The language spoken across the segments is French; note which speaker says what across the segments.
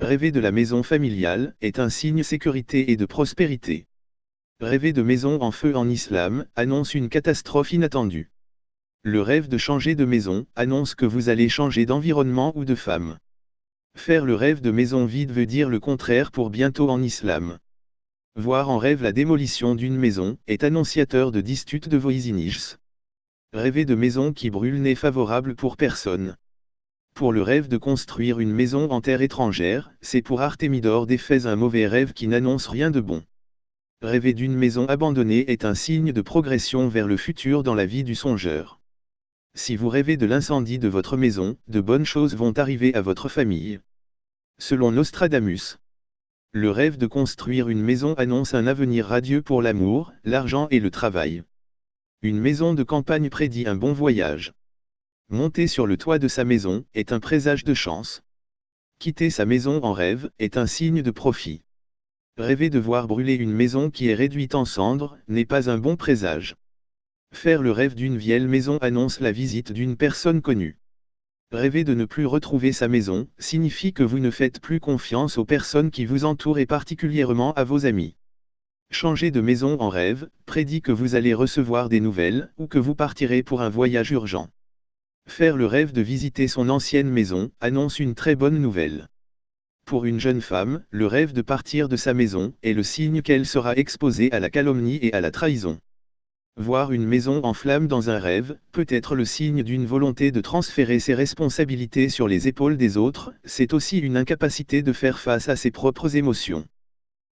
Speaker 1: Rêver de la maison familiale est un signe sécurité et de prospérité. Rêver de maison en feu en islam annonce une catastrophe inattendue. Le rêve de changer de maison annonce que vous allez changer d'environnement ou de femme. Faire le rêve de maison vide veut dire le contraire pour bientôt en islam. Voir en rêve la démolition d'une maison est annonciateur de disputes de voisinage. Rêver de maison qui brûle n'est favorable pour personne. Pour le rêve de construire une maison en terre étrangère, c'est pour Artémidore d'Éphèse un mauvais rêve qui n'annonce rien de bon. Rêver d'une maison abandonnée est un signe de progression vers le futur dans la vie du songeur. Si vous rêvez de l'incendie de votre maison, de bonnes choses vont arriver à votre famille. Selon Nostradamus, le rêve de construire une maison annonce un avenir radieux pour l'amour, l'argent et le travail. Une maison de campagne prédit un bon voyage. Monter sur le toit de sa maison est un présage de chance. Quitter sa maison en rêve est un signe de profit. Rêver de voir brûler une maison qui est réduite en cendres n'est pas un bon présage. Faire le rêve d'une vieille maison annonce la visite d'une personne connue. Rêver de ne plus retrouver sa maison signifie que vous ne faites plus confiance aux personnes qui vous entourent et particulièrement à vos amis. Changer de maison en rêve prédit que vous allez recevoir des nouvelles ou que vous partirez pour un voyage urgent. Faire le rêve de visiter son ancienne maison annonce une très bonne nouvelle. Pour une jeune femme, le rêve de partir de sa maison est le signe qu'elle sera exposée à la calomnie et à la trahison. Voir une maison en flammes dans un rêve peut être le signe d'une volonté de transférer ses responsabilités sur les épaules des autres, c'est aussi une incapacité de faire face à ses propres émotions.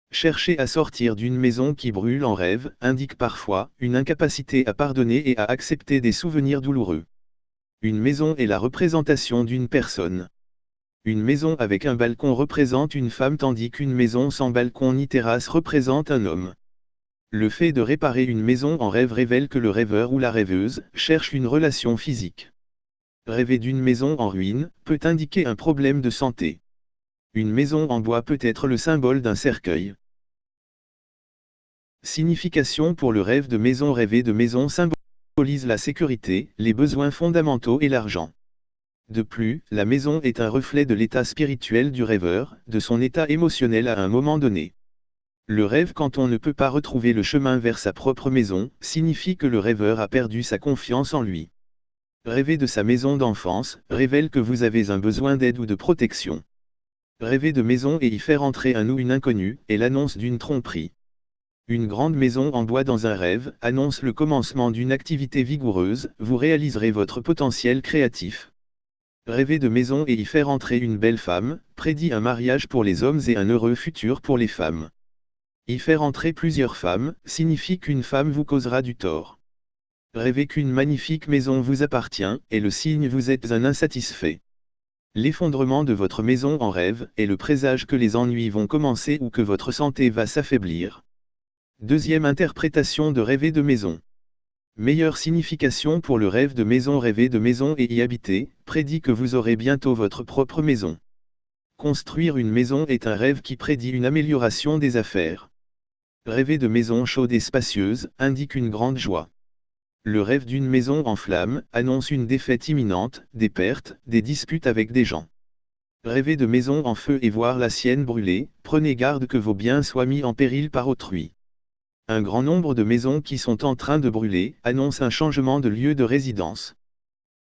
Speaker 1: Chercher à sortir d'une maison qui brûle en rêve indique parfois une incapacité à pardonner et à accepter des souvenirs douloureux. Une maison est la représentation d'une personne. Une maison avec un balcon représente une femme tandis qu'une maison sans balcon ni terrasse représente un homme. Le fait de réparer une maison en rêve révèle que le rêveur ou la rêveuse cherche une relation physique. Rêver d'une maison en ruine peut indiquer un problème de santé. Une maison en bois peut être le symbole d'un cercueil. Signification pour le rêve de maison Rêver de maison symbole la sécurité, les besoins fondamentaux et l'argent. De plus, la maison est un reflet de l'état spirituel du rêveur, de son état émotionnel à un moment donné. Le rêve quand on ne peut pas retrouver le chemin vers sa propre maison, signifie que le rêveur a perdu sa confiance en lui. Rêver de sa maison d'enfance, révèle que vous avez un besoin d'aide ou de protection. Rêver de maison et y faire entrer un ou une inconnue, est l'annonce d'une tromperie. Une grande maison en bois dans un rêve annonce le commencement d'une activité vigoureuse, vous réaliserez votre potentiel créatif. Rêver de maison et y faire entrer une belle femme, prédit un mariage pour les hommes et un heureux futur pour les femmes. Y faire entrer plusieurs femmes, signifie qu'une femme vous causera du tort. Rêver qu'une magnifique maison vous appartient, est le signe vous êtes un insatisfait. L'effondrement de votre maison en rêve est le présage que les ennuis vont commencer ou que votre santé va s'affaiblir. Deuxième interprétation de rêver de maison. Meilleure signification pour le rêve de maison rêver de maison et y habiter, prédit que vous aurez bientôt votre propre maison. Construire une maison est un rêve qui prédit une amélioration des affaires. Rêver de maison chaude et spacieuse indique une grande joie. Le rêve d'une maison en flammes annonce une défaite imminente, des pertes, des disputes avec des gens. Rêver de maison en feu et voir la sienne brûler, prenez garde que vos biens soient mis en péril par autrui. Un grand nombre de maisons qui sont en train de brûler annoncent un changement de lieu de résidence.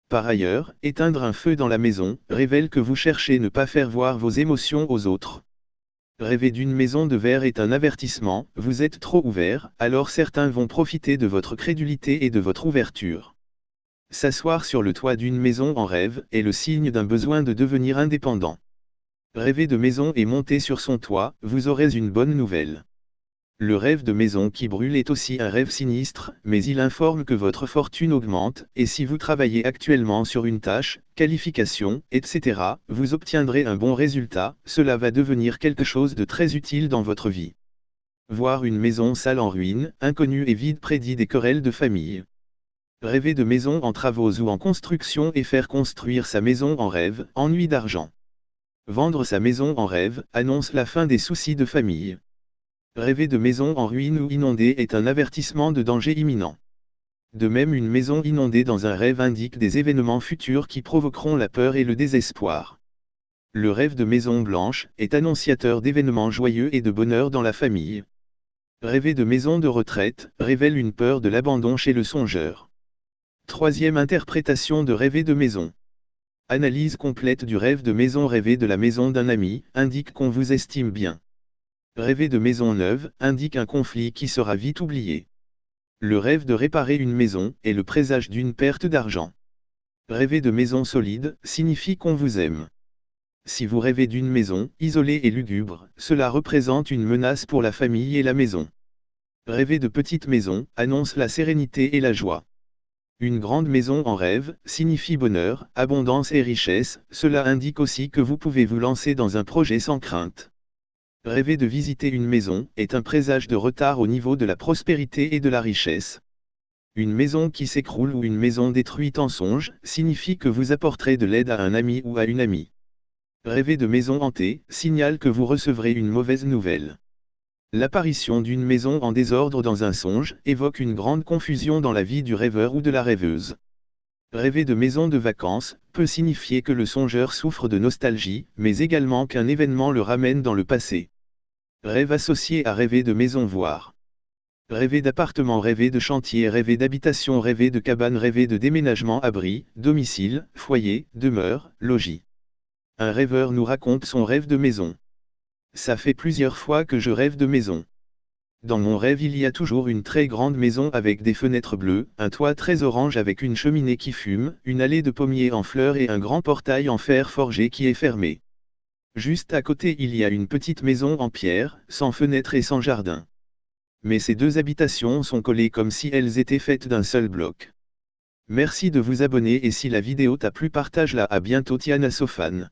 Speaker 1: Par ailleurs, éteindre un feu dans la maison révèle que vous cherchez ne pas faire voir vos émotions aux autres. Rêver d'une maison de verre est un avertissement, vous êtes trop ouvert, alors certains vont profiter de votre crédulité et de votre ouverture. S'asseoir sur le toit d'une maison en rêve est le signe d'un besoin de devenir indépendant. Rêver de maison et monter sur son toit, vous aurez une bonne nouvelle. Le rêve de maison qui brûle est aussi un rêve sinistre, mais il informe que votre fortune augmente, et si vous travaillez actuellement sur une tâche, qualification, etc., vous obtiendrez un bon résultat, cela va devenir quelque chose de très utile dans votre vie. Voir une maison sale en ruine, inconnue et vide prédit des querelles de famille. Rêver de maison en travaux ou en construction et faire construire sa maison en rêve, ennui d'argent. Vendre sa maison en rêve, annonce la fin des soucis de famille. Rêver de maison en ruine ou inondée est un avertissement de danger imminent. De même une maison inondée dans un rêve indique des événements futurs qui provoqueront la peur et le désespoir. Le rêve de maison blanche est annonciateur d'événements joyeux et de bonheur dans la famille. Rêver de maison de retraite révèle une peur de l'abandon chez le songeur. Troisième interprétation de rêver de maison. Analyse complète du rêve de maison rêver de la maison d'un ami indique qu'on vous estime bien. Rêver de maison neuve indique un conflit qui sera vite oublié. Le rêve de réparer une maison est le présage d'une perte d'argent. Rêver de maison solide signifie qu'on vous aime. Si vous rêvez d'une maison isolée et lugubre, cela représente une menace pour la famille et la maison. Rêver de petite maison annonce la sérénité et la joie. Une grande maison en rêve signifie bonheur, abondance et richesse, cela indique aussi que vous pouvez vous lancer dans un projet sans crainte. Rêver de visiter une maison est un présage de retard au niveau de la prospérité et de la richesse. Une maison qui s'écroule ou une maison détruite en songe signifie que vous apporterez de l'aide à un ami ou à une amie. Rêver de maison hantée signale que vous recevrez une mauvaise nouvelle. L'apparition d'une maison en désordre dans un songe évoque une grande confusion dans la vie du rêveur ou de la rêveuse. Rêver de maison de vacances peut signifier que le songeur souffre de nostalgie, mais également qu'un événement le ramène dans le passé. Rêve associé à rêver de maison voir. Rêver d'appartement, rêver de chantier, rêver d'habitation, rêver de cabane, rêver de déménagement, abri, domicile, foyer, demeure, logis. Un rêveur nous raconte son rêve de maison. Ça fait plusieurs fois que je rêve de maison. Dans mon rêve il y a toujours une très grande maison avec des fenêtres bleues, un toit très orange avec une cheminée qui fume, une allée de pommiers en fleurs et un grand portail en fer forgé qui est fermé. Juste à côté il y a une petite maison en pierre, sans fenêtre et sans jardin. Mais ces deux habitations sont collées comme si elles étaient faites d'un seul bloc. Merci de vous abonner et si la vidéo t'a plu partage-la à bientôt Tiana Sofan.